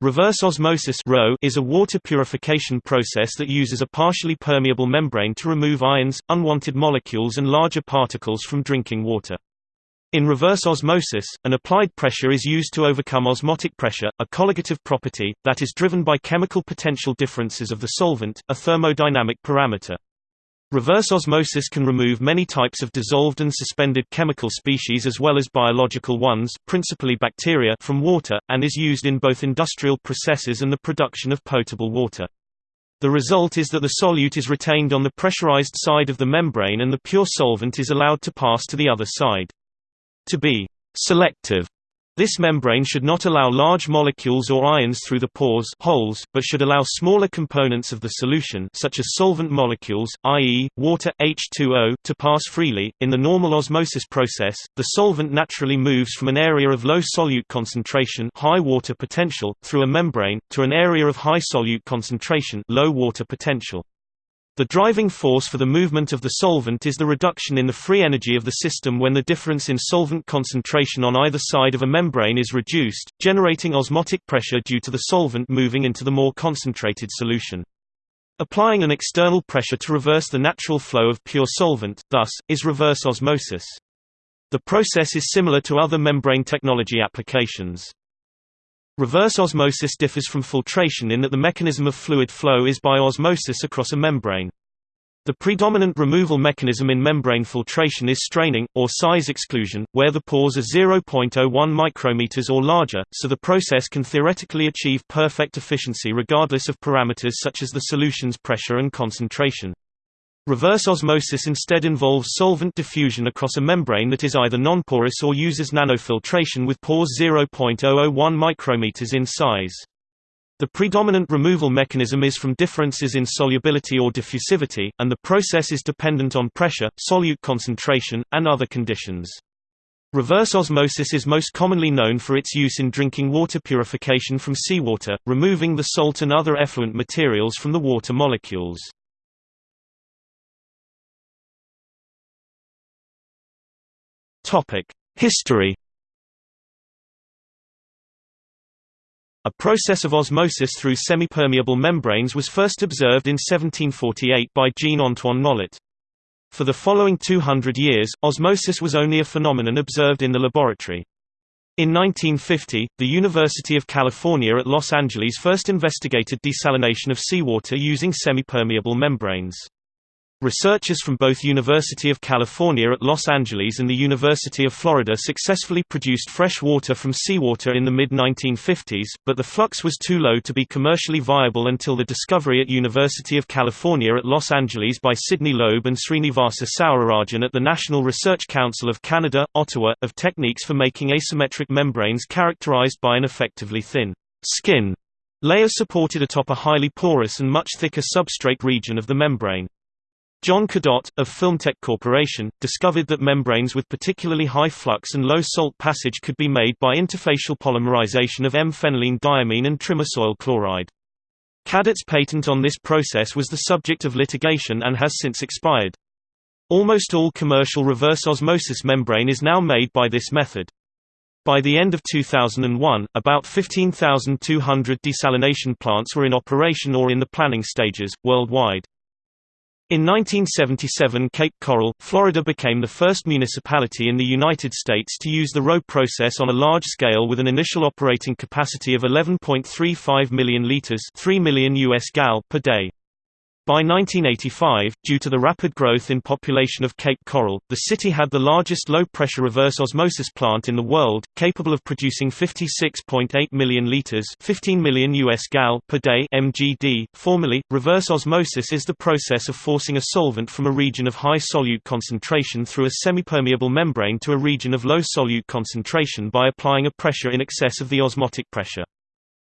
Reverse osmosis is a water purification process that uses a partially permeable membrane to remove ions, unwanted molecules and larger particles from drinking water. In reverse osmosis, an applied pressure is used to overcome osmotic pressure, a colligative property, that is driven by chemical potential differences of the solvent, a thermodynamic parameter. Reverse osmosis can remove many types of dissolved and suspended chemical species as well as biological ones principally bacteria from water, and is used in both industrial processes and the production of potable water. The result is that the solute is retained on the pressurized side of the membrane and the pure solvent is allowed to pass to the other side. To be «selective» This membrane should not allow large molecules or ions through the pores holes, but should allow smaller components of the solution such as solvent molecules, i.e., water H2O, to pass freely. In the normal osmosis process, the solvent naturally moves from an area of low solute concentration high water potential, through a membrane, to an area of high solute concentration low water potential. The driving force for the movement of the solvent is the reduction in the free energy of the system when the difference in solvent concentration on either side of a membrane is reduced, generating osmotic pressure due to the solvent moving into the more concentrated solution. Applying an external pressure to reverse the natural flow of pure solvent, thus, is reverse osmosis. The process is similar to other membrane technology applications. Reverse osmosis differs from filtration in that the mechanism of fluid flow is by osmosis across a membrane. The predominant removal mechanism in membrane filtration is straining, or size exclusion, where the pores are 0.01 micrometers or larger, so the process can theoretically achieve perfect efficiency regardless of parameters such as the solution's pressure and concentration. Reverse osmosis instead involves solvent diffusion across a membrane that is either nonporous or uses nanofiltration with pores 0.001 micrometers in size. The predominant removal mechanism is from differences in solubility or diffusivity, and the process is dependent on pressure, solute concentration, and other conditions. Reverse osmosis is most commonly known for its use in drinking water purification from seawater, removing the salt and other effluent materials from the water molecules. History A process of osmosis through semipermeable membranes was first observed in 1748 by Jean-Antoine Nollet. For the following 200 years, osmosis was only a phenomenon observed in the laboratory. In 1950, the University of California at Los Angeles first investigated desalination of seawater using semipermeable membranes. Researchers from both University of California at Los Angeles and the University of Florida successfully produced fresh water from seawater in the mid-1950s, but the flux was too low to be commercially viable until the discovery at University of California at Los Angeles by Sidney Loeb and Srinivasa Sourirajan at the National Research Council of Canada, Ottawa, of techniques for making asymmetric membranes characterized by an effectively thin skin layer supported atop a highly porous and much thicker substrate region of the membrane. John Cadotte, of FilmTec Corporation, discovered that membranes with particularly high flux and low salt passage could be made by interfacial polymerization of M-phenylene diamine and trimesoyl chloride. Cadotte's patent on this process was the subject of litigation and has since expired. Almost all commercial reverse osmosis membrane is now made by this method. By the end of 2001, about 15,200 desalination plants were in operation or in the planning stages, worldwide. In 1977 Cape Coral, Florida became the first municipality in the United States to use the RO process on a large scale with an initial operating capacity of 11.35 million liters 3 million US gal per day. By 1985, due to the rapid growth in population of Cape Coral, the city had the largest low-pressure reverse osmosis plant in the world, capable of producing 56.8 million liters 15 million US gal per day mgd. Formally, reverse osmosis is the process of forcing a solvent from a region of high solute concentration through a semipermeable membrane to a region of low solute concentration by applying a pressure in excess of the osmotic pressure.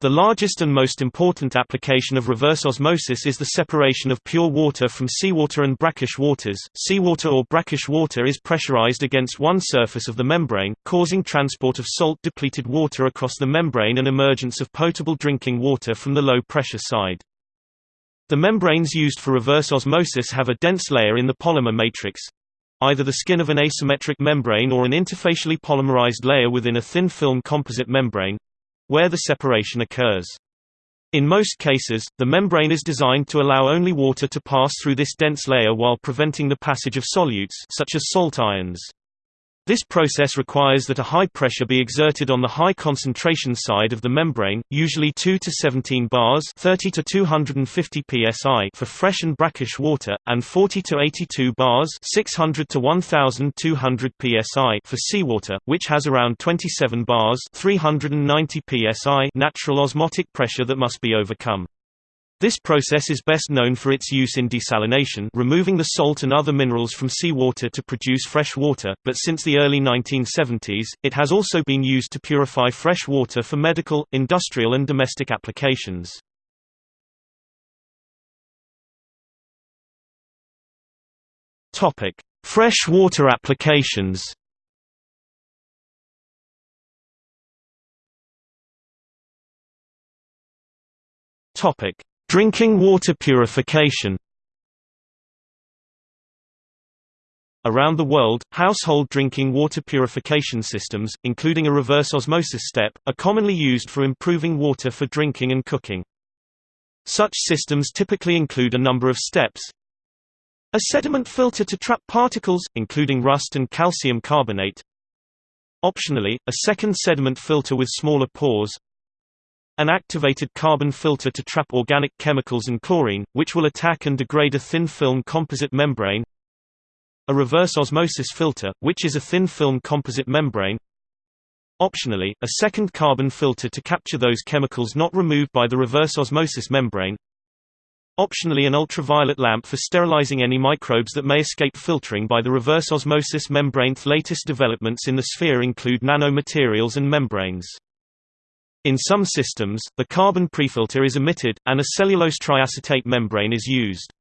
The largest and most important application of reverse osmosis is the separation of pure water from seawater and brackish waters. Seawater or brackish water is pressurized against one surface of the membrane, causing transport of salt-depleted water across the membrane and emergence of potable drinking water from the low-pressure side. The membranes used for reverse osmosis have a dense layer in the polymer matrix, either the skin of an asymmetric membrane or an interfacially polymerized layer within a thin film composite membrane, where the separation occurs. In most cases, the membrane is designed to allow only water to pass through this dense layer while preventing the passage of solutes such as salt ions. This process requires that a high pressure be exerted on the high concentration side of the membrane, usually 2 to 17 bars 30 to 250 psi for fresh and brackish water, and 40 to 82 bars 600 to 1200 psi for seawater, which has around 27 bars 390 psi natural osmotic pressure that must be overcome. This process is best known for its use in desalination removing the salt and other minerals from seawater to produce fresh water, but since the early 1970s, it has also been used to purify fresh water for medical, industrial and domestic applications. Fresh water applications Topic: Drinking water purification Around the world, household drinking water purification systems, including a reverse osmosis step, are commonly used for improving water for drinking and cooking. Such systems typically include a number of steps. A sediment filter to trap particles, including rust and calcium carbonate. Optionally, a second sediment filter with smaller pores an activated carbon filter to trap organic chemicals and chlorine, which will attack and degrade a thin film composite membrane a reverse osmosis filter, which is a thin film composite membrane optionally, a second carbon filter to capture those chemicals not removed by the reverse osmosis membrane optionally an ultraviolet lamp for sterilizing any microbes that may escape filtering by the reverse osmosis membrane. Latest developments in the sphere include nanomaterials and membranes. In some systems, the carbon prefilter is omitted, and a cellulose triacetate membrane is used.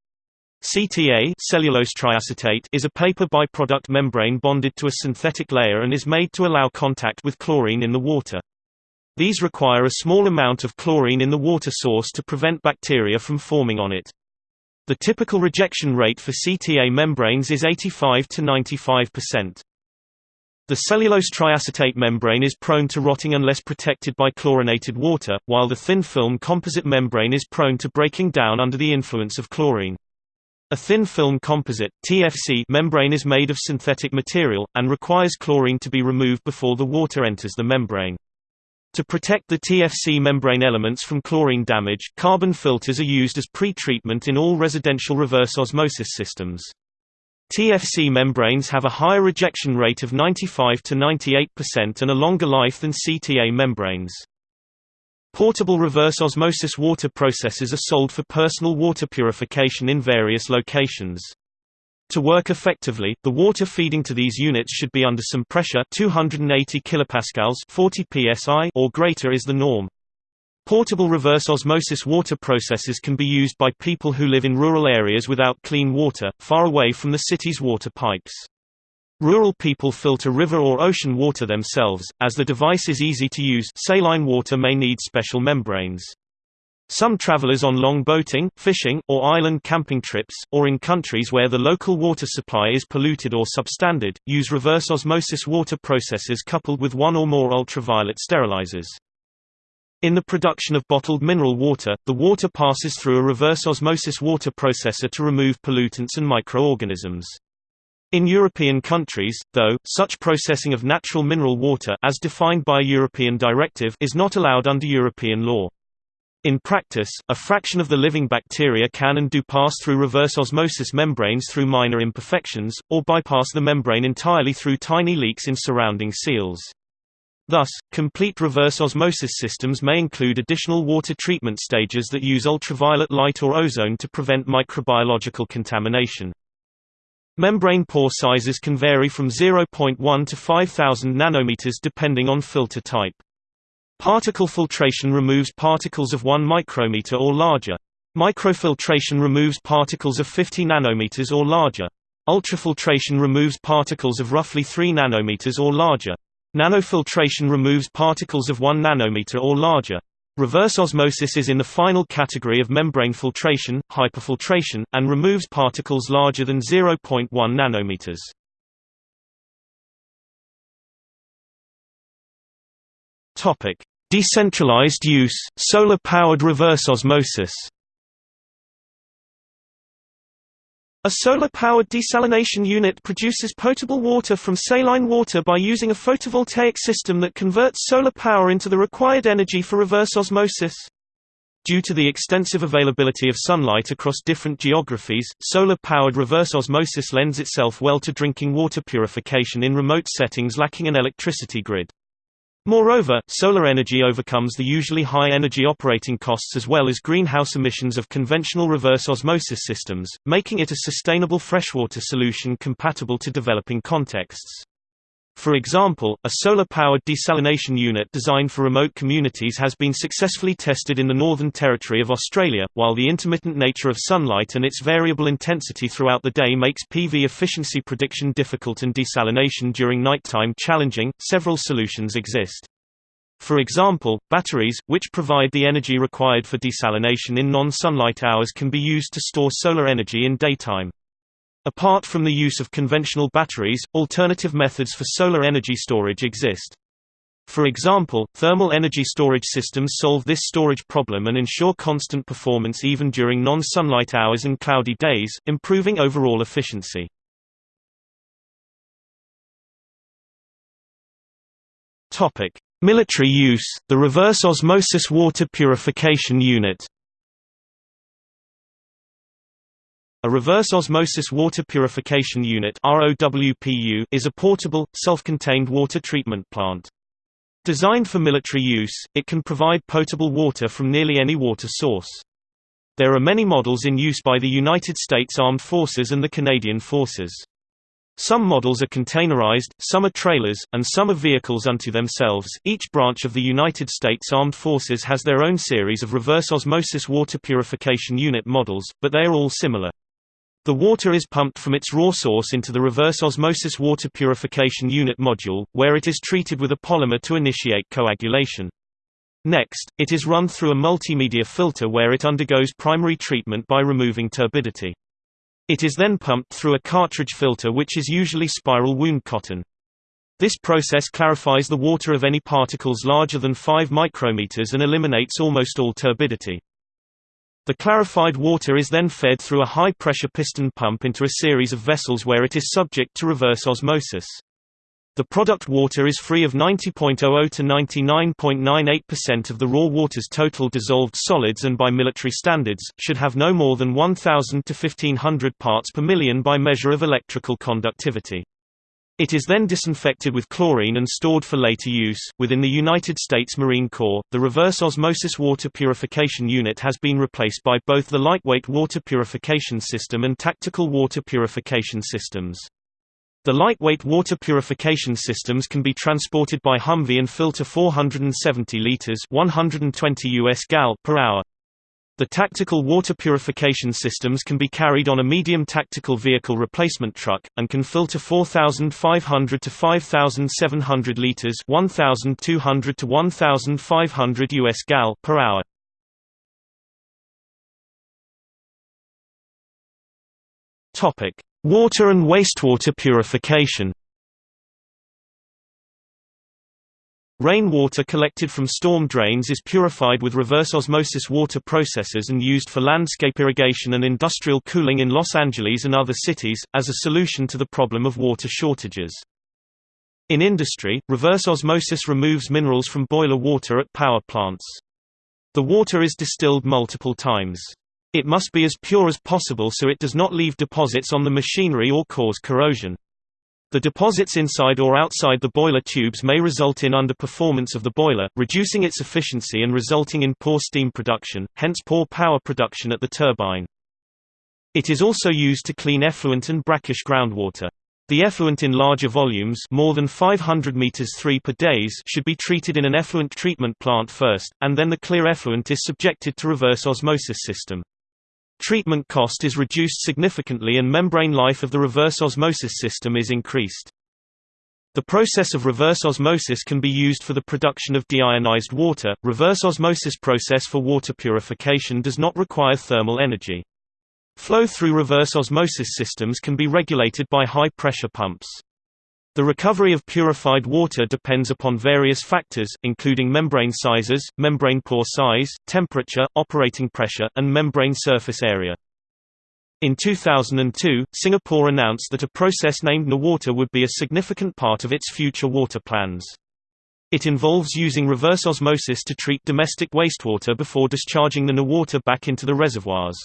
CTA cellulose triacetate is a paper byproduct membrane bonded to a synthetic layer and is made to allow contact with chlorine in the water. These require a small amount of chlorine in the water source to prevent bacteria from forming on it. The typical rejection rate for CTA membranes is 85 to 95%. The cellulose triacetate membrane is prone to rotting unless protected by chlorinated water, while the thin film composite membrane is prone to breaking down under the influence of chlorine. A thin film composite TFC membrane is made of synthetic material, and requires chlorine to be removed before the water enters the membrane. To protect the TFC membrane elements from chlorine damage, carbon filters are used as pre-treatment in all residential reverse osmosis systems. TFC membranes have a higher rejection rate of 95 to 98% and a longer life than CTA membranes. Portable reverse osmosis water processes are sold for personal water purification in various locations. To work effectively, the water feeding to these units should be under some pressure 280 kilopascals 40 psi or greater is the norm. Portable reverse osmosis water processes can be used by people who live in rural areas without clean water, far away from the city's water pipes. Rural people filter river or ocean water themselves, as the device is easy to use saline water may need special membranes. Some travelers on long boating, fishing, or island camping trips, or in countries where the local water supply is polluted or substandard, use reverse osmosis water processes coupled with one or more ultraviolet sterilizers. In the production of bottled mineral water, the water passes through a reverse osmosis water processor to remove pollutants and microorganisms. In European countries, though, such processing of natural mineral water as defined by a European directive is not allowed under European law. In practice, a fraction of the living bacteria can and do pass through reverse osmosis membranes through minor imperfections, or bypass the membrane entirely through tiny leaks in surrounding seals. Thus, complete reverse osmosis systems may include additional water treatment stages that use ultraviolet light or ozone to prevent microbiological contamination. Membrane pore sizes can vary from 0.1 to 5000 nanometers depending on filter type. Particle filtration removes particles of 1 micrometer or larger. Microfiltration removes particles of 50 nanometers or larger. Ultrafiltration removes particles of roughly 3 nanometers or larger. Nanofiltration removes particles of 1 nanometer or larger. Reverse osmosis is in the final category of membrane filtration, hyperfiltration, and removes particles larger than 0.1 nanometers. Topic: Decentralized use, solar-powered reverse osmosis A solar-powered desalination unit produces potable water from saline water by using a photovoltaic system that converts solar power into the required energy for reverse osmosis. Due to the extensive availability of sunlight across different geographies, solar-powered reverse osmosis lends itself well to drinking water purification in remote settings lacking an electricity grid. Moreover, solar energy overcomes the usually high energy operating costs as well as greenhouse emissions of conventional reverse osmosis systems, making it a sustainable freshwater solution compatible to developing contexts. For example, a solar-powered desalination unit designed for remote communities has been successfully tested in the Northern Territory of Australia. While the intermittent nature of sunlight and its variable intensity throughout the day makes PV efficiency prediction difficult and desalination during nighttime challenging, several solutions exist. For example, batteries, which provide the energy required for desalination in non-sunlight hours can be used to store solar energy in daytime. Apart from the use of conventional batteries, alternative methods for solar energy storage exist. For example, thermal energy storage systems solve this storage problem and ensure constant performance even during non-sunlight hours and cloudy days, improving overall efficiency. Topic: Military use, the reverse osmosis water purification unit. A reverse osmosis water purification unit is a portable, self-contained water treatment plant. Designed for military use, it can provide potable water from nearly any water source. There are many models in use by the United States Armed Forces and the Canadian Forces. Some models are containerized, some are trailers, and some are vehicles unto themselves. Each branch of the United States Armed Forces has their own series of reverse osmosis water purification unit models, but they are all similar. The water is pumped from its raw source into the reverse osmosis water purification unit module, where it is treated with a polymer to initiate coagulation. Next, it is run through a multimedia filter where it undergoes primary treatment by removing turbidity. It is then pumped through a cartridge filter which is usually spiral wound cotton. This process clarifies the water of any particles larger than 5 micrometers and eliminates almost all turbidity. The clarified water is then fed through a high-pressure piston pump into a series of vessels where it is subject to reverse osmosis. The product water is free of 90.00 to 99.98% of the raw water's total dissolved solids and by military standards, should have no more than 1000 to 1500 parts per million by measure of electrical conductivity. It is then disinfected with chlorine and stored for later use. Within the United States Marine Corps, the reverse osmosis water purification unit has been replaced by both the lightweight water purification system and tactical water purification systems. The lightweight water purification systems can be transported by Humvee and filter 470 liters (120 US gal) per hour. The tactical water purification systems can be carried on a medium tactical vehicle replacement truck, and can filter 4,500 to 5,700 liters 1,200 to 1,500 US gal per hour. Water and wastewater purification Rainwater collected from storm drains is purified with reverse osmosis water processes and used for landscape irrigation and industrial cooling in Los Angeles and other cities, as a solution to the problem of water shortages. In industry, reverse osmosis removes minerals from boiler water at power plants. The water is distilled multiple times. It must be as pure as possible so it does not leave deposits on the machinery or cause corrosion. The deposits inside or outside the boiler tubes may result in underperformance of the boiler, reducing its efficiency and resulting in poor steam production, hence poor power production at the turbine. It is also used to clean effluent and brackish groundwater. The effluent in larger volumes more than 500 meters 3 per days should be treated in an effluent treatment plant first, and then the clear effluent is subjected to reverse osmosis system. Treatment cost is reduced significantly and membrane life of the reverse osmosis system is increased. The process of reverse osmosis can be used for the production of deionized water. Reverse osmosis process for water purification does not require thermal energy. Flow through reverse osmosis systems can be regulated by high pressure pumps. The recovery of purified water depends upon various factors, including membrane sizes, membrane pore size, temperature, operating pressure, and membrane surface area. In 2002, Singapore announced that a process named NEWater would be a significant part of its future water plans. It involves using reverse osmosis to treat domestic wastewater before discharging the NEWater back into the reservoirs.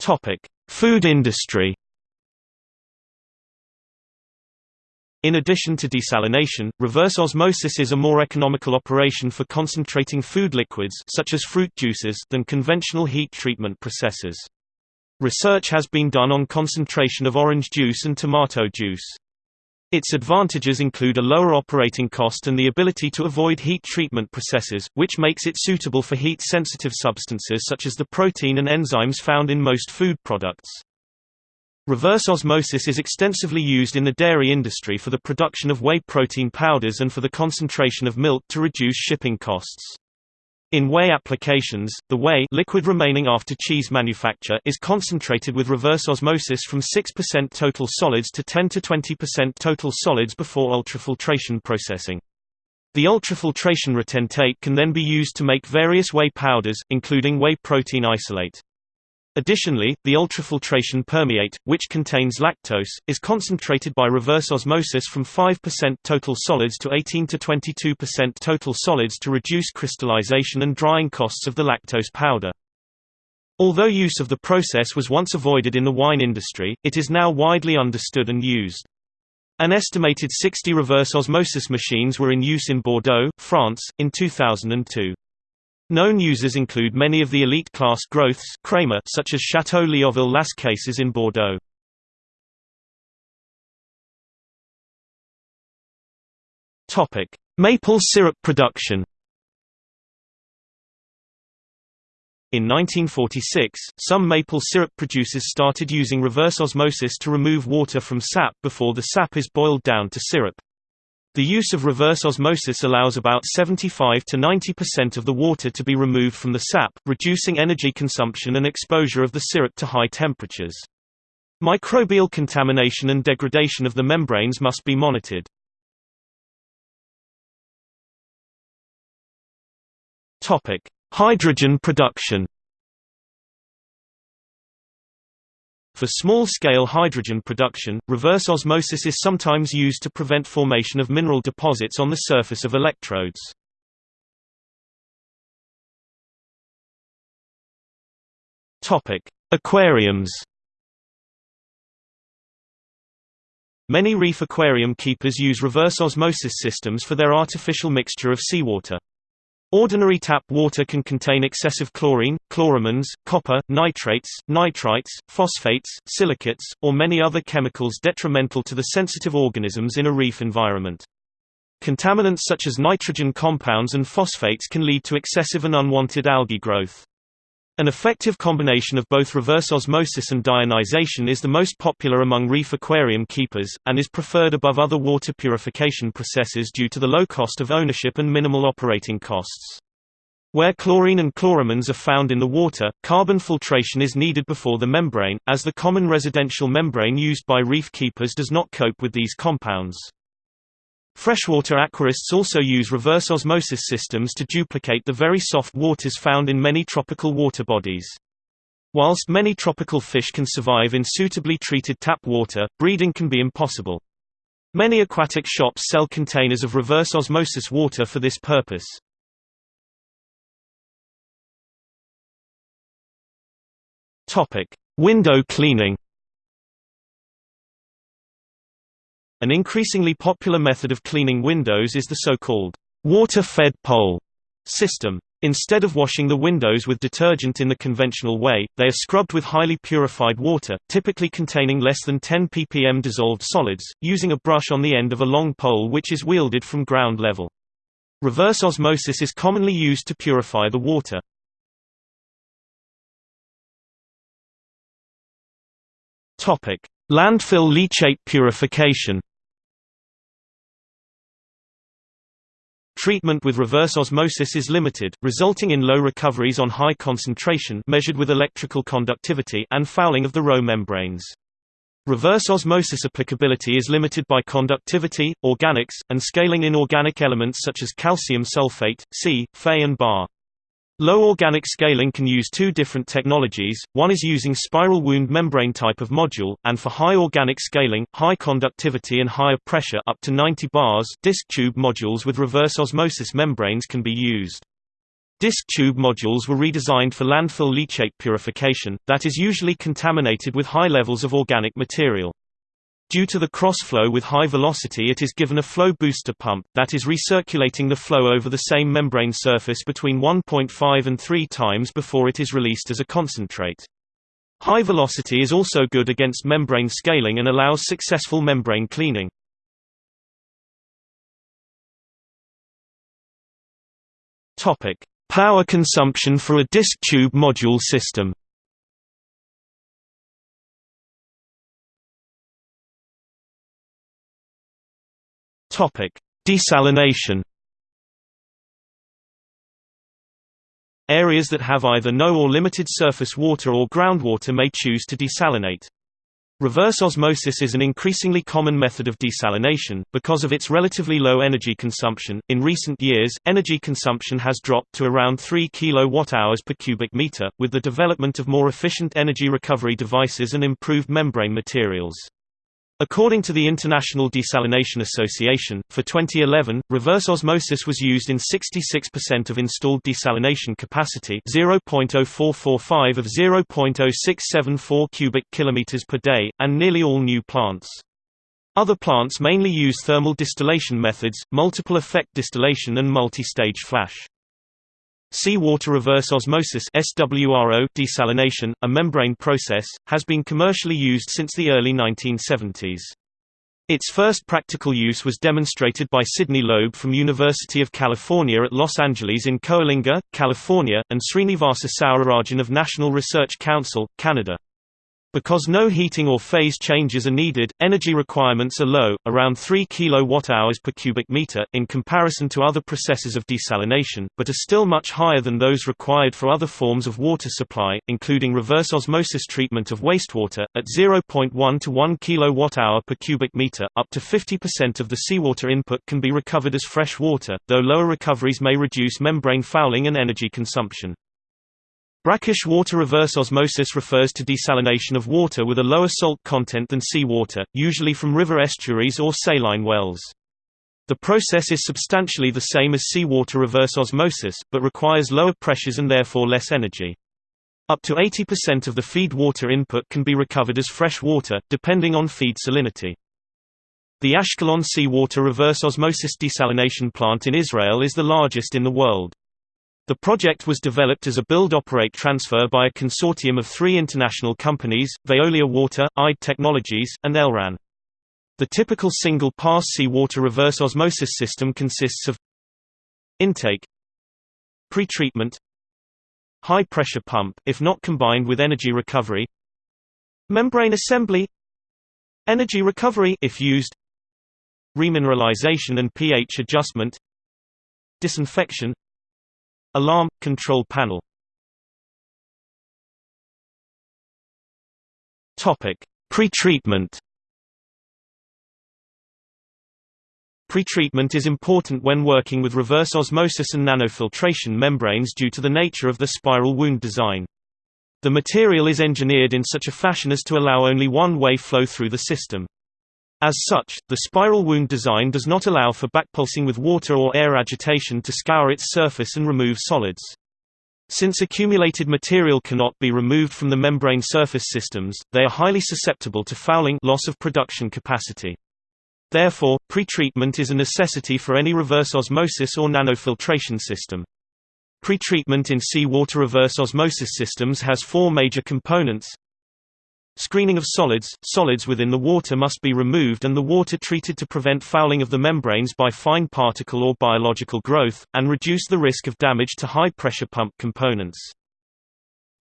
Topic: Food industry. In addition to desalination, reverse osmosis is a more economical operation for concentrating food liquids such as fruit juices than conventional heat treatment processes. Research has been done on concentration of orange juice and tomato juice. Its advantages include a lower operating cost and the ability to avoid heat treatment processes, which makes it suitable for heat-sensitive substances such as the protein and enzymes found in most food products. Reverse osmosis is extensively used in the dairy industry for the production of whey protein powders and for the concentration of milk to reduce shipping costs. In whey applications, the whey liquid remaining after cheese manufacture is concentrated with reverse osmosis from 6% total solids to 10–20% total solids before ultrafiltration processing. The ultrafiltration retentate can then be used to make various whey powders, including whey protein isolate. Additionally, the ultrafiltration permeate, which contains lactose, is concentrated by reverse osmosis from 5% total solids to 18 to 22% total solids to reduce crystallization and drying costs of the lactose powder. Although use of the process was once avoided in the wine industry, it is now widely understood and used. An estimated 60 reverse osmosis machines were in use in Bordeaux, France, in 2002. Known users include many of the elite-class growths Kramer such as Chateau Léoville Las Cases in Bordeaux. Topic: Maple syrup production. In 1946, some maple syrup producers started using reverse osmosis to remove water from sap before the sap is boiled down to syrup. The use of reverse osmosis allows about 75 to 90% of the water to be removed from the sap, reducing energy consumption and exposure of the syrup to high temperatures. Microbial contamination and degradation of the membranes must be monitored. Hydrogen production. For small-scale hydrogen production, reverse osmosis is sometimes used to prevent formation of mineral deposits on the surface of electrodes. Aquariums. Many reef aquarium keepers use reverse osmosis systems for their artificial mixture of seawater. Ordinary tap water can contain excessive chlorine, chloramines, copper, nitrates, nitrites, phosphates, silicates, or many other chemicals detrimental to the sensitive organisms in a reef environment. Contaminants such as nitrogen compounds and phosphates can lead to excessive and unwanted algae growth. An effective combination of both reverse osmosis and deionization is the most popular among reef aquarium keepers, and is preferred above other water purification processes due to the low cost of ownership and minimal operating costs. Where chlorine and chloramines are found in the water, carbon filtration is needed before the membrane, as the common residential membrane used by reef keepers does not cope with these compounds. Freshwater aquarists also use reverse osmosis systems to duplicate the very soft waters found in many tropical water bodies. Whilst many tropical fish can survive in suitably treated tap water, breeding can be impossible. Many aquatic shops sell containers of reverse osmosis water for this purpose. Window cleaning. An increasingly popular method of cleaning windows is the so-called water-fed pole system. Instead of washing the windows with detergent in the conventional way, they are scrubbed with highly purified water, typically containing less than 10 ppm dissolved solids, using a brush on the end of a long pole which is wielded from ground level. Reverse osmosis is commonly used to purify the water. Landfill leachate purification Treatment with reverse osmosis is limited, resulting in low recoveries on high concentration measured with electrical conductivity and fouling of the row membranes. Reverse osmosis applicability is limited by conductivity, organics, and scaling inorganic elements such as calcium sulfate, C, Fe and Ba. Low organic scaling can use two different technologies, one is using spiral wound membrane type of module, and for high organic scaling, high conductivity and higher pressure up to 90 bars disc tube modules with reverse osmosis membranes can be used. Disc tube modules were redesigned for landfill leachate purification, that is usually contaminated with high levels of organic material. Due to the cross-flow with high velocity it is given a flow booster pump, that is recirculating the flow over the same membrane surface between 1.5 and 3 times before it is released as a concentrate. High velocity is also good against membrane scaling and allows successful membrane cleaning. Power consumption for a disk tube module system Desalination Areas that have either no or limited surface water or groundwater may choose to desalinate. Reverse osmosis is an increasingly common method of desalination, because of its relatively low energy consumption. In recent years, energy consumption has dropped to around 3 kWh per cubic meter, with the development of more efficient energy recovery devices and improved membrane materials. According to the International Desalination Association, for 2011, reverse osmosis was used in 66% of installed desalination capacity 0.0445 of 0.0674 cubic kilometers per day, and nearly all new plants. Other plants mainly use thermal distillation methods, multiple effect distillation and multi-stage flash. Seawater reverse osmosis SWRO desalination, a membrane process, has been commercially used since the early 1970s. Its first practical use was demonstrated by Sidney Loeb from University of California at Los Angeles in Coalinga, California, and Srinivasa Sourirajan of National Research Council, Canada. Because no heating or phase changes are needed, energy requirements are low, around 3 kWh per cubic meter, in comparison to other processes of desalination, but are still much higher than those required for other forms of water supply, including reverse osmosis treatment of wastewater, at 0.1 to 1 kWh per cubic meter. Up to 50% of the seawater input can be recovered as fresh water, though lower recoveries may reduce membrane fouling and energy consumption. Brackish water reverse osmosis refers to desalination of water with a lower salt content than seawater, usually from river estuaries or saline wells. The process is substantially the same as seawater reverse osmosis, but requires lower pressures and therefore less energy. Up to 80% of the feed water input can be recovered as fresh water, depending on feed salinity. The Ashkelon seawater reverse osmosis desalination plant in Israel is the largest in the world. The project was developed as a build-operate-transfer by a consortium of three international companies, Veolia Water, IDE Technologies, and Elran. The typical single-pass seawater reverse osmosis system consists of intake pretreatment high-pressure pump if not combined with energy recovery membrane assembly energy recovery if used remineralization and pH adjustment disinfection Alarm – Control panel Pretreatment Pretreatment is important when working with reverse osmosis and nanofiltration membranes due to the nature of the spiral wound design. The material is engineered in such a fashion as to allow only one-way flow through the system. As such, the spiral wound design does not allow for backpulsing with water or air agitation to scour its surface and remove solids. Since accumulated material cannot be removed from the membrane surface systems, they are highly susceptible to fouling loss of production capacity. Therefore, pretreatment is a necessity for any reverse osmosis or nanofiltration system. Pretreatment in seawater reverse osmosis systems has four major components Screening of solids – Solids within the water must be removed and the water treated to prevent fouling of the membranes by fine particle or biological growth, and reduce the risk of damage to high-pressure pump components.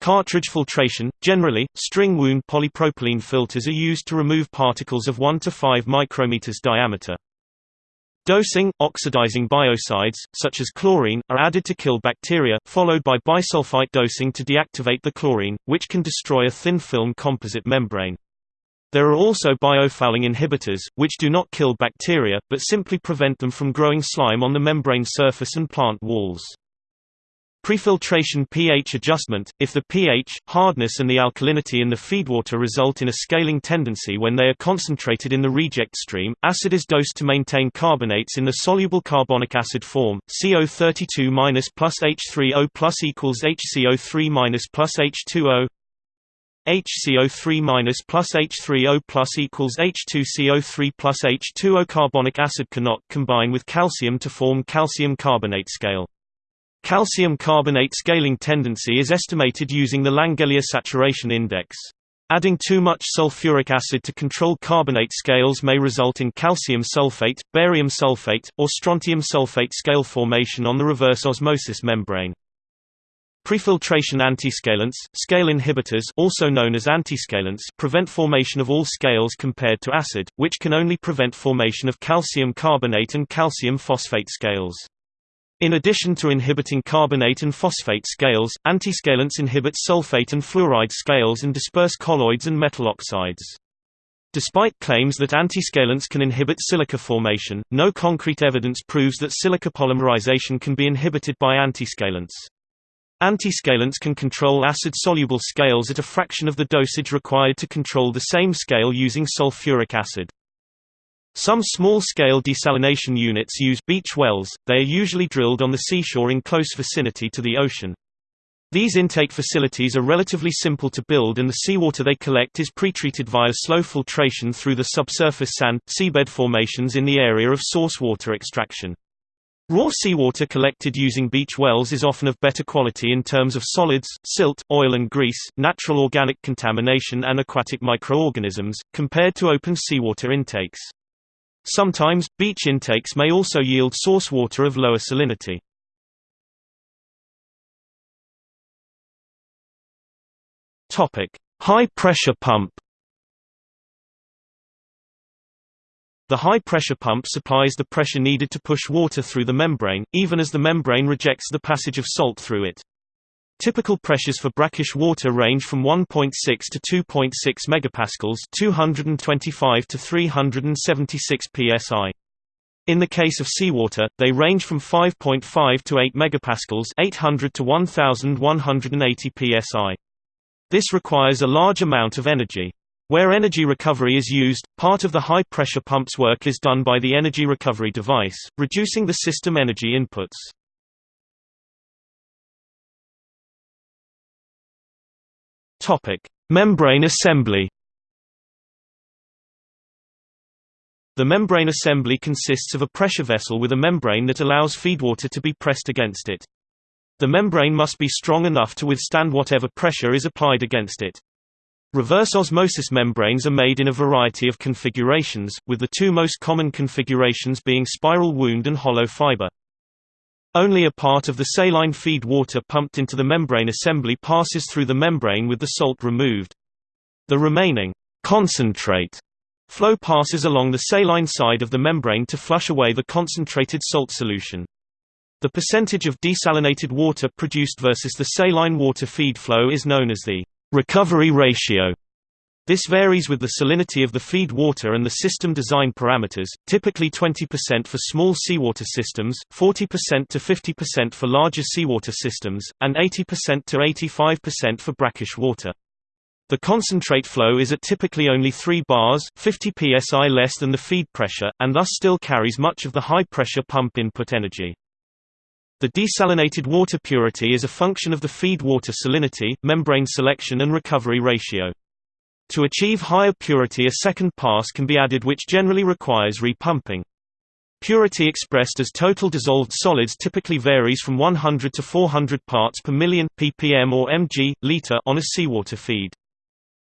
Cartridge filtration – Generally, string wound polypropylene filters are used to remove particles of 1 to 5 micrometers diameter. Dosing, oxidizing biocides, such as chlorine, are added to kill bacteria, followed by bisulfite dosing to deactivate the chlorine, which can destroy a thin film composite membrane. There are also biofouling inhibitors, which do not kill bacteria, but simply prevent them from growing slime on the membrane surface and plant walls. Prefiltration pH adjustment – If the pH, hardness and the alkalinity in the feedwater result in a scaling tendency when they are concentrated in the reject stream, acid is dosed to maintain carbonates in the soluble carbonic acid form, CO32- plus H3O plus equals HCO3- plus H2O HCO3- plus H3O plus equals H2CO3 plus H2O Carbonic acid cannot combine with calcium to form calcium carbonate scale. Calcium carbonate scaling tendency is estimated using the Langelier saturation index. Adding too much sulfuric acid to control carbonate scales may result in calcium sulfate, barium sulfate, or strontium sulfate scale formation on the reverse osmosis membrane. Prefiltration antiscalants, scale inhibitors also known as antiscalants prevent formation of all scales compared to acid, which can only prevent formation of calcium carbonate and calcium phosphate scales. In addition to inhibiting carbonate and phosphate scales, antiscalants inhibit sulfate and fluoride scales and disperse colloids and metal oxides. Despite claims that antiscalants can inhibit silica formation, no concrete evidence proves that silica polymerization can be inhibited by antiscalants. Antiscalants can control acid-soluble scales at a fraction of the dosage required to control the same scale using sulfuric acid. Some small-scale desalination units use beach wells, they are usually drilled on the seashore in close vicinity to the ocean. These intake facilities are relatively simple to build and the seawater they collect is pretreated via slow filtration through the subsurface sand, seabed formations in the area of source water extraction. Raw seawater collected using beach wells is often of better quality in terms of solids, silt, oil and grease, natural organic contamination and aquatic microorganisms, compared to open seawater intakes. Sometimes, beach intakes may also yield source water of lower salinity. High-pressure pump The high-pressure pump supplies the pressure needed to push water through the membrane, even as the membrane rejects the passage of salt through it. Typical pressures for brackish water range from 1.6 to 2.6 megapascals, 225 to 376 psi. In the case of seawater, they range from 5.5 to 8 megapascals, 800 to 1180 psi. This requires a large amount of energy. Where energy recovery is used, part of the high-pressure pump's work is done by the energy recovery device, reducing the system energy inputs. Topic: Membrane assembly. The membrane assembly consists of a pressure vessel with a membrane that allows feedwater to be pressed against it. The membrane must be strong enough to withstand whatever pressure is applied against it. Reverse osmosis membranes are made in a variety of configurations, with the two most common configurations being spiral wound and hollow fiber. Only a part of the saline feed water pumped into the membrane assembly passes through the membrane with the salt removed. The remaining concentrate flow passes along the saline side of the membrane to flush away the concentrated salt solution. The percentage of desalinated water produced versus the saline water feed flow is known as the recovery ratio. This varies with the salinity of the feed water and the system design parameters, typically 20% for small seawater systems, 40% to 50% for larger seawater systems, and 80% to 85% for brackish water. The concentrate flow is at typically only 3 bars 50 psi less than the feed pressure, and thus still carries much of the high-pressure pump input energy. The desalinated water purity is a function of the feed water salinity, membrane selection and recovery ratio. To achieve higher purity a second pass can be added which generally requires repumping. Purity expressed as total dissolved solids typically varies from 100 to 400 parts per million ppm or mg, liter on a seawater feed.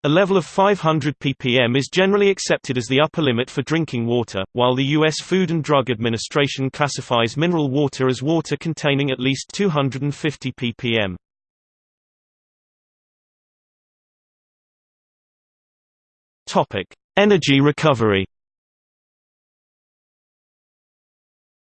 A level of 500 ppm is generally accepted as the upper limit for drinking water, while the U.S. Food and Drug Administration classifies mineral water as water containing at least 250 ppm. Topic: Energy recovery.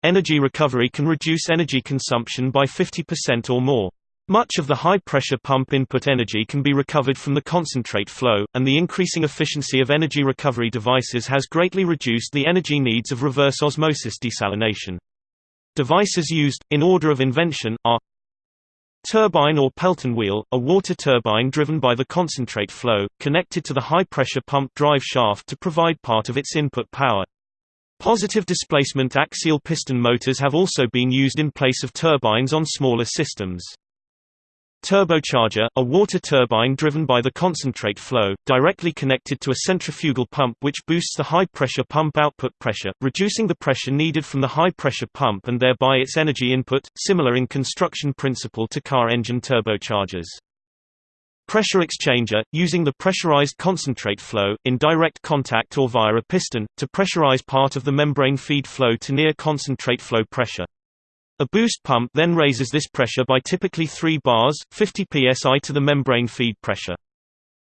Energy recovery can reduce energy consumption by 50% or more. Much of the high-pressure pump input energy can be recovered from the concentrate flow, and the increasing efficiency of energy recovery devices has greatly reduced the energy needs of reverse osmosis desalination. Devices used, in order of invention, are Turbine or Pelton wheel, a water turbine driven by the concentrate flow, connected to the high-pressure pump drive shaft to provide part of its input power. Positive displacement axial piston motors have also been used in place of turbines on smaller systems. Turbocharger, a water turbine driven by the concentrate flow, directly connected to a centrifugal pump which boosts the high-pressure pump output pressure, reducing the pressure needed from the high-pressure pump and thereby its energy input, similar in construction principle to car engine turbochargers. Pressure exchanger, using the pressurized concentrate flow, in direct contact or via a piston, to pressurize part of the membrane feed flow to near concentrate flow pressure. A boost pump then raises this pressure by typically 3 bars, 50 psi to the membrane feed pressure.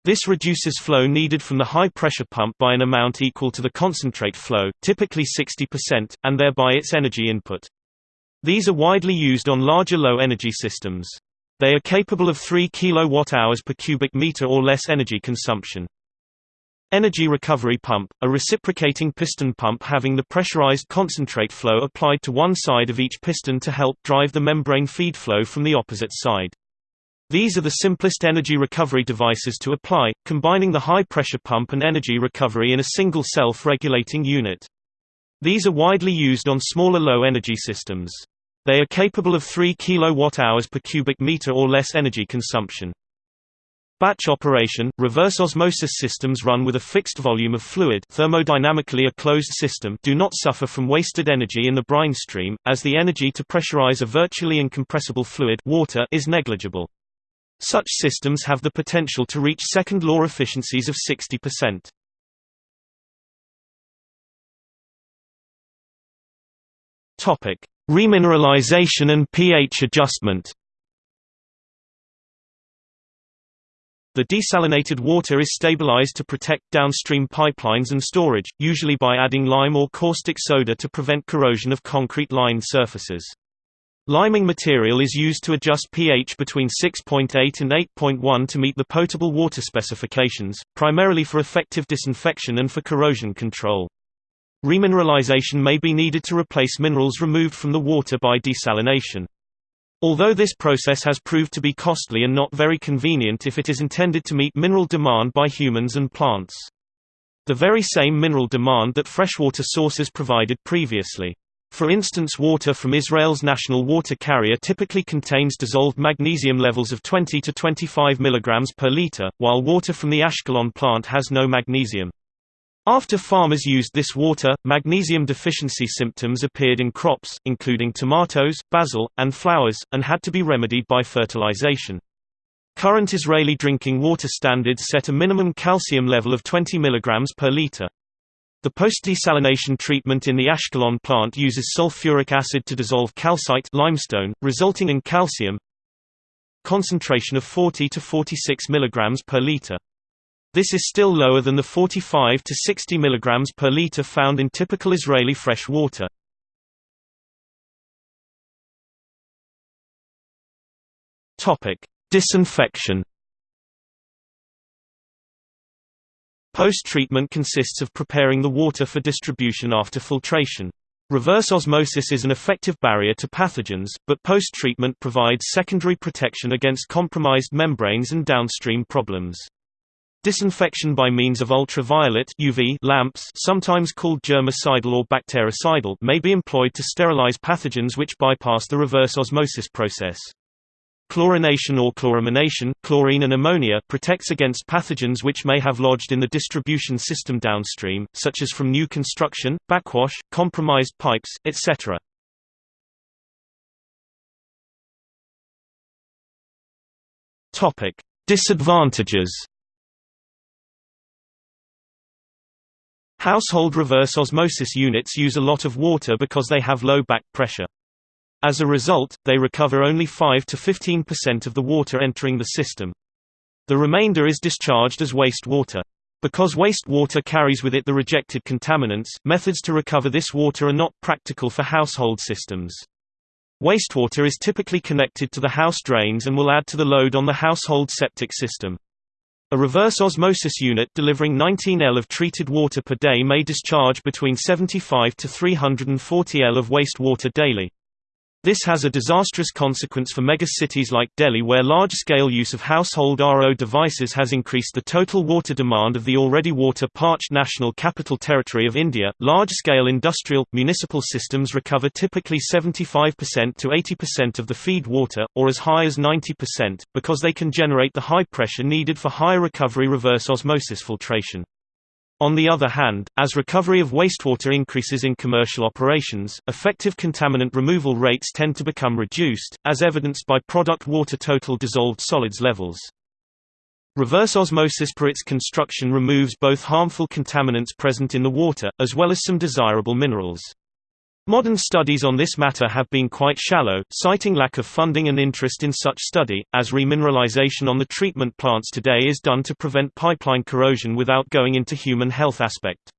This reduces flow needed from the high-pressure pump by an amount equal to the concentrate flow, typically 60%, and thereby its energy input. These are widely used on larger low-energy systems. They are capable of 3 kWh per cubic meter or less energy consumption. Energy recovery pump, a reciprocating piston pump having the pressurized concentrate flow applied to one side of each piston to help drive the membrane feed flow from the opposite side. These are the simplest energy recovery devices to apply, combining the high-pressure pump and energy recovery in a single self-regulating unit. These are widely used on smaller low-energy systems. They are capable of 3 kWh per cubic meter or less energy consumption. Batch operation – Reverse osmosis systems run with a fixed volume of fluid thermodynamically a closed system do not suffer from wasted energy in the brine stream, as the energy to pressurize a virtually incompressible fluid water is negligible. Such systems have the potential to reach second-law efficiencies of 60%. Remineralization and pH adjustment The desalinated water is stabilized to protect downstream pipelines and storage, usually by adding lime or caustic soda to prevent corrosion of concrete-lined surfaces. Liming material is used to adjust pH between 6.8 and 8.1 to meet the potable water specifications, primarily for effective disinfection and for corrosion control. Remineralization may be needed to replace minerals removed from the water by desalination. Although this process has proved to be costly and not very convenient if it is intended to meet mineral demand by humans and plants. The very same mineral demand that freshwater sources provided previously. For instance water from Israel's national water carrier typically contains dissolved magnesium levels of 20 to 25 mg per liter, while water from the Ashkelon plant has no magnesium. After farmers used this water, magnesium deficiency symptoms appeared in crops, including tomatoes, basil, and flowers, and had to be remedied by fertilization. Current Israeli drinking water standards set a minimum calcium level of 20 mg per liter. The post-desalination treatment in the Ashkelon plant uses sulfuric acid to dissolve calcite limestone, resulting in calcium concentration of 40 to 46 mg per liter. This is still lower than the 45 to 60 mg per liter found in typical Israeli fresh water. Disinfection Post-treatment consists of preparing the water for distribution after filtration. Reverse osmosis is an effective barrier to pathogens, but post-treatment provides secondary protection against compromised membranes and downstream problems. Disinfection by means of ultraviolet UV lamps sometimes called germicidal or bactericidal may be employed to sterilize pathogens which bypass the reverse osmosis process. Chlorination or chloramination chlorine and ammonia protects against pathogens which may have lodged in the distribution system downstream, such as from new construction, backwash, compromised pipes, etc. Disadvantages Household reverse osmosis units use a lot of water because they have low back pressure. As a result, they recover only 5 to 15% of the water entering the system. The remainder is discharged as wastewater. Because wastewater carries with it the rejected contaminants, methods to recover this water are not practical for household systems. Wastewater is typically connected to the house drains and will add to the load on the household septic system. A reverse osmosis unit delivering 19 L of treated water per day may discharge between 75 to 340 L of wastewater daily. This has a disastrous consequence for megacities like Delhi where large-scale use of household RO devices has increased the total water demand of the already water-parched national capital territory of India. Large-scale industrial, municipal systems recover typically 75% to 80% of the feed water, or as high as 90%, because they can generate the high pressure needed for high recovery reverse osmosis filtration. On the other hand, as recovery of wastewater increases in commercial operations, effective contaminant removal rates tend to become reduced, as evidenced by product water total dissolved solids levels. Reverse osmosis per its construction removes both harmful contaminants present in the water, as well as some desirable minerals. Modern studies on this matter have been quite shallow, citing lack of funding and interest in such study, as remineralization on the treatment plants today is done to prevent pipeline corrosion without going into human health aspect.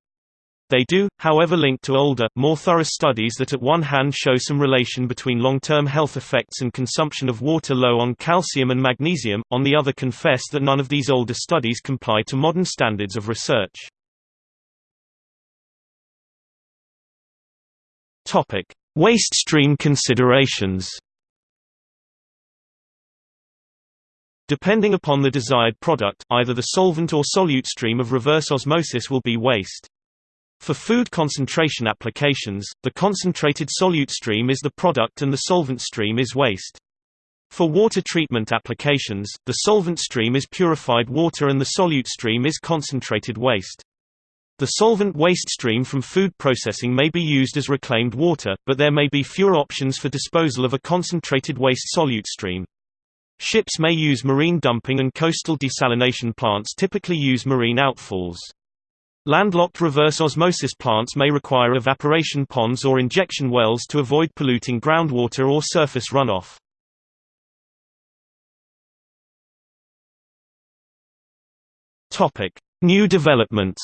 They do, however link to older, more thorough studies that at one hand show some relation between long-term health effects and consumption of water low on calcium and magnesium, on the other confess that none of these older studies comply to modern standards of research. Topic: Waste stream considerations. Depending upon the desired product, either the solvent or solute stream of reverse osmosis will be waste. For food concentration applications, the concentrated solute stream is the product and the solvent stream is waste. For water treatment applications, the solvent stream is purified water and the solute stream is concentrated waste. The solvent waste stream from food processing may be used as reclaimed water, but there may be fewer options for disposal of a concentrated waste solute stream. Ships may use marine dumping and coastal desalination plants typically use marine outfalls. Landlocked reverse osmosis plants may require evaporation ponds or injection wells to avoid polluting groundwater or surface runoff. New developments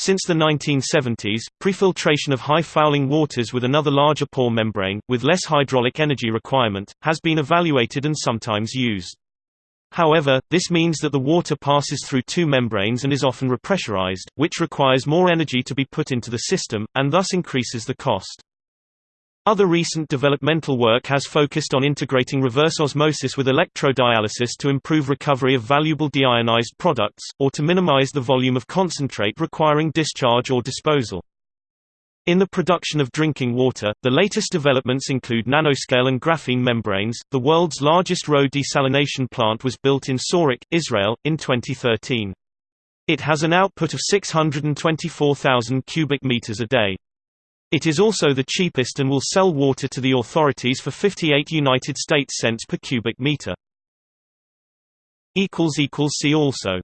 Since the 1970s, prefiltration of high-fouling waters with another larger pore membrane, with less hydraulic energy requirement, has been evaluated and sometimes used. However, this means that the water passes through two membranes and is often repressurized, which requires more energy to be put into the system, and thus increases the cost. Other recent developmental work has focused on integrating reverse osmosis with electrodialysis to improve recovery of valuable deionized products, or to minimize the volume of concentrate requiring discharge or disposal. In the production of drinking water, the latest developments include nanoscale and graphene membranes. The world's largest RO desalination plant was built in Sorek, Israel, in 2013. It has an output of 624,000 cubic meters a day. It is also the cheapest and will sell water to the authorities for 58 United States cents per cubic meter. See also